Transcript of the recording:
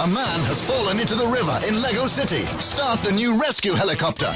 A man has fallen into the river in Lego City. Start the new rescue helicopter.